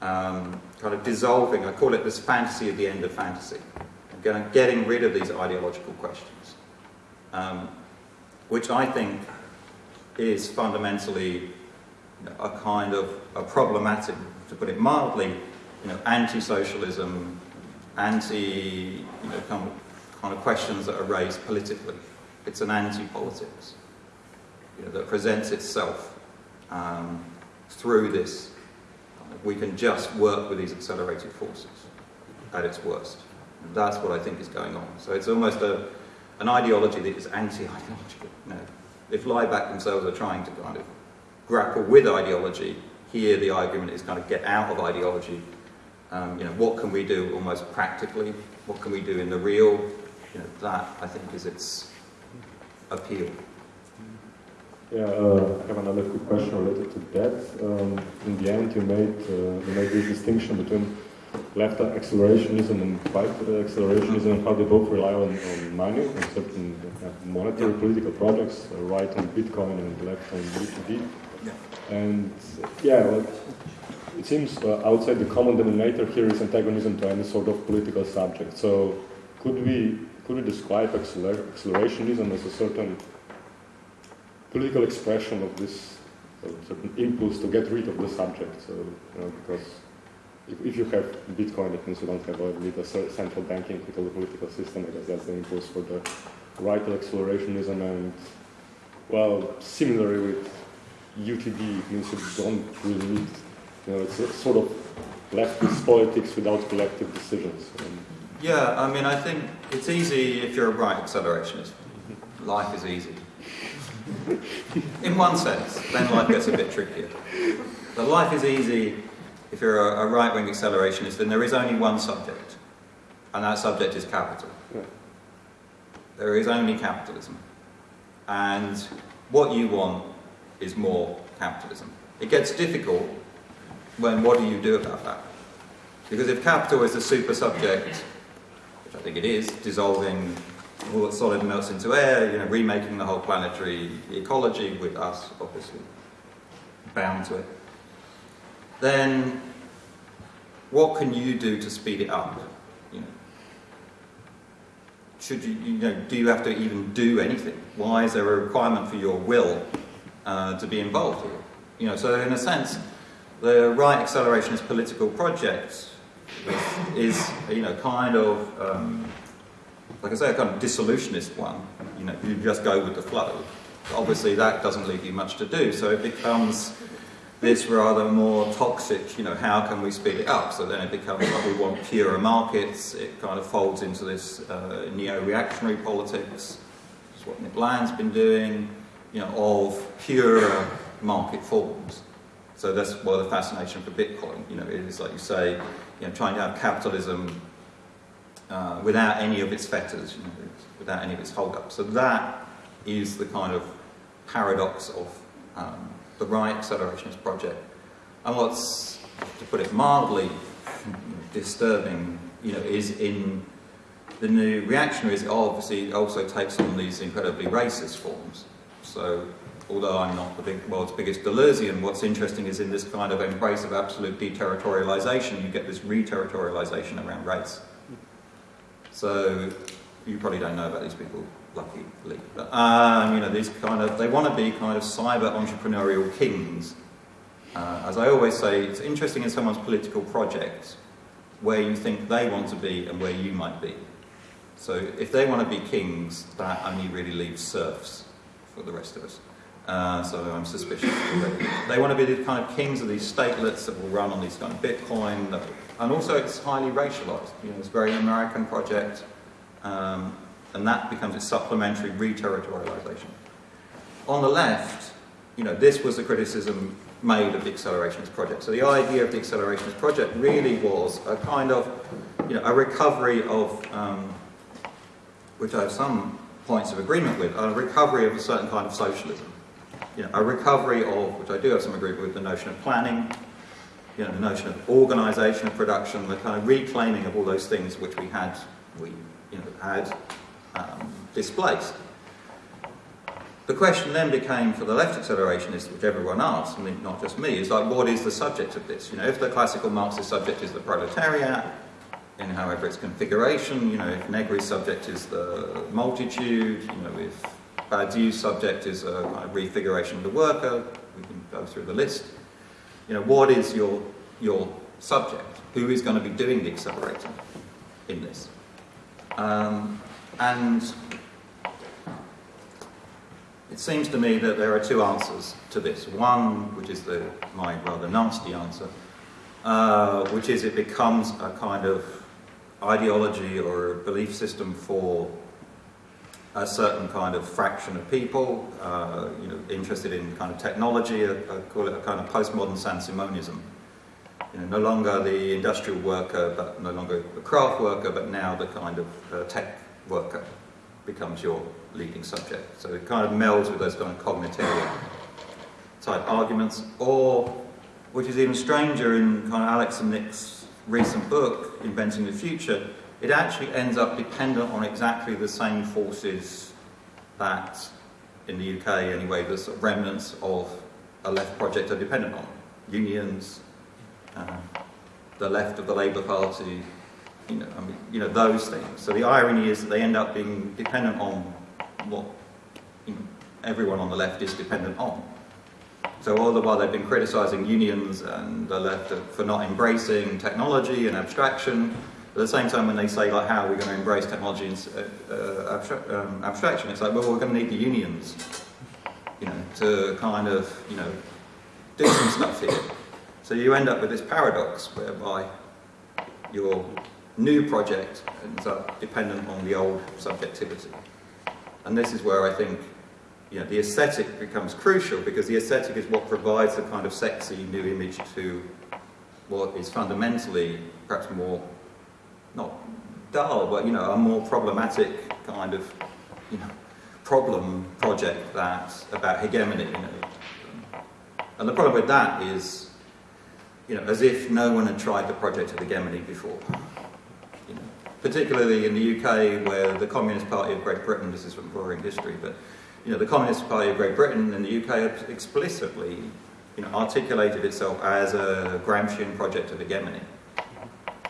um, kind of dissolving. I call it this fantasy of the end of fantasy. Getting, getting rid of these ideological questions, um, which I think is fundamentally a kind of a problematic, to put it mildly, you know, anti-socialism, anti, you know, kind of, kind of questions that are raised politically. It's an anti-politics you know, that presents itself um, through this. We can just work with these accelerated forces at its worst. And that's what I think is going on. So it's almost a, an ideology that is anti-ideological. Know, if Laibach themselves are trying to kind of grapple with ideology, here the argument is kind of get out of ideology. Um, you know, what can we do almost practically? What can we do in the real? You know, that I think is its appeal. Yeah, uh, I have another quick question related to that. Um, in the end, you made uh, you made this distinction between left accelerationism and right accelerationism, and how they both rely on, on money and certain uh, monetary political projects, uh, right on Bitcoin and left on B2B. Yeah. And yeah, well, it seems uh, outside the common denominator here is antagonism to any sort of political subject. So could we could we describe acceler accelerationism as a certain political expression of this certain impulse to get rid of the subject? So you know, because if, if you have Bitcoin, it means you don't have a, a central banking with a political system. I guess that's the impulse for the right accelerationism and well, similarly with UTD, it means you don't really need, you know, it's a sort of leftist politics without collective decisions. Um, Yeah, I mean, I think it's easy if you're a right accelerationist. Life is easy. In one sense, then life gets a bit trickier. But life is easy if you're a, a right-wing accelerationist, then there is only one subject, and that subject is capital. Yeah. There is only capitalism. And what you want is more capitalism. It gets difficult when what do you do about that? Because if capital is the super subject, which I think it is, dissolving all that solid melts into air, you know, remaking the whole planetary ecology with us, obviously, bound to it, then what can you do to speed it up? You know, should you, you know, do you have to even do anything? Why is there a requirement for your will uh, to be involved here? You know, so in a sense, the right accelerationist political project is, you know, kind of, um, like I say, a kind of dissolutionist one. You know, you just go with the flow. Obviously, that doesn't leave you much to do, so it becomes this rather more toxic, you know, how can we speed it up? So then it becomes like we want purer markets, it kind of folds into this uh, neo-reactionary politics, is what Nick Land's been doing, you know, of purer market forms. So that's why the fascination for Bitcoin, you know, it is like you say, you know, trying to have capitalism uh, without any of its fetters, you know, without any of its hold-ups. So that is the kind of paradox of um, the right accelerationist project. And what's, to put it mildly, disturbing, you know, is in the new reactionaries, obviously also takes on these incredibly racist forms. So, although I'm not the big, world's biggest Deleuzean, what's interesting is in this kind of embrace of absolute deterritorialization, you get this reterritorialization around race. So, you probably don't know about these people, luckily. But, um, you know, these kind of, they want to be kind of cyber entrepreneurial kings. Uh, as I always say, it's interesting in someone's political project where you think they want to be and where you might be. So if they want to be kings, that only really leaves serfs for the rest of us. Uh, so I'm suspicious. they want to be the kind of kings of these statelets that will run on these kind of Bitcoin. That, and also it's highly racialized. You know, it's a very American project. Um, and that becomes its supplementary re-territorialization. On the left, you know, this was the criticism made of the accelerationist project. So the idea of the accelerationist project really was a kind of, you know, a recovery of, um, which I have some points of agreement with, a recovery of a certain kind of socialism. You know, a recovery of, which I do have some agreement with, the notion of planning, you know, the notion of organisation of production, the kind of reclaiming of all those things which we had, we, you know, had um, displaced. The question then became for the left accelerationists, which everyone asked, I mean, not just me, is like, what is the subject of this? You know, if the classical Marxist subject is the proletariat, in however its configuration, you know, if Negri's subject is the multitude, you know, if Badiou's subject is a kind of refiguration of the worker, we can go through the list. You know, what is your, your subject? Who is going to be doing the accelerating in this? Um, and it seems to me that there are two answers to this. One, which is the, my rather nasty answer, uh, which is it becomes a kind of ideology or a belief system for a certain kind of fraction of people, uh, you know, interested in kind of technology, I, I call it a kind of postmodern Saint-Simonism. You know, no longer the industrial worker, but no longer the craft worker, but now the kind of uh, tech worker becomes your leading subject. So it kind of melds with those kind of cognitive type arguments, or, which is even stranger in kind of Alex and Nick's recent book, Inventing the Future, it actually ends up dependent on exactly the same forces that, in the UK anyway, the sort of remnants of a left project are dependent on. Unions, uh, the left of the Labour Party, you know, I mean, you know, those things. So the irony is that they end up being dependent on what you know, everyone on the left is dependent on. So all the while they've been criticising unions and the left for not embracing technology and abstraction, at the same time when they say like how are we going to embrace technology and uh, uh, um, abstraction, it's like well we're going to need the unions, you know, to kind of you know do some stuff here. So you end up with this paradox whereby your new project ends up dependent on the old subjectivity. And this is where I think you know, the aesthetic becomes crucial because the aesthetic is what provides the kind of sexy new image to what is fundamentally perhaps more, not dull, but you know, a more problematic kind of, you know, problem project that about hegemony. You know. And the problem with that is, you know, as if no one had tried the project of hegemony before. Particularly in the UK, where the Communist Party of Great Britain, this is from boring history, but you know, the Communist Party of Great Britain and the UK explicitly you know, articulated itself as a Gramscian project of hegemony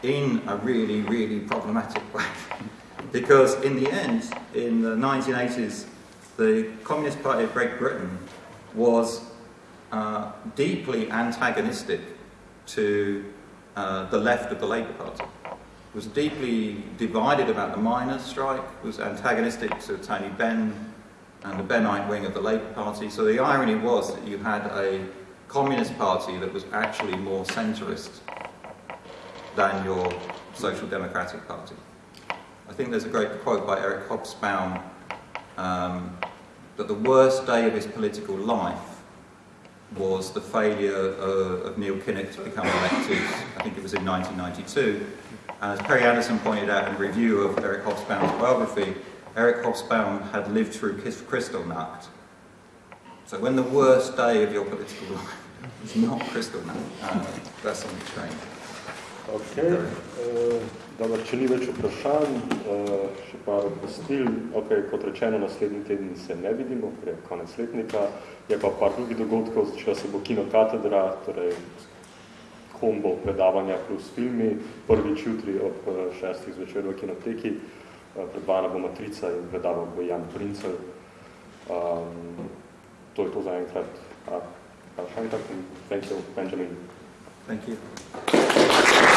in a really, really problematic way. because in the end, in the 1980s, the Communist Party of Great Britain was uh, deeply antagonistic to uh, the left of the Labour Party. Was deeply divided about the miners' strike, was antagonistic to Tony Benn and the Bennite wing of the Labour Party. So the irony was that you had a Communist Party that was actually more centrist than your Social Democratic Party. I think there's a great quote by Eric Hobsbawm um, that the worst day of his political life was the failure of, of Neil Kinnock to become elected, I think it was in 1992. And as Perry Anderson pointed out in a review of Eric Hobsbawm's biography, Eric Hobsbawm had lived through Kristallnacht. So when the worst day of your political life is not Kristallnacht, uh, that's something strange. Ok, uh, dobro, če ni več vprašanj, uh, še par obvestil. Ok, kot rečeno, naslednji teden se ne vidimo, ker je konec letnika. Je pa par drugih dogodkov, začela se bo kinokatedra, torej kombo predavanja plus filmi, prvič jutri ob šestih zvečer v kinoteki. predvajana bo Matrica in predaval bo Jan Princev. Um, to je to za enkrat. Uh, thank you, Benjamin. Thank you.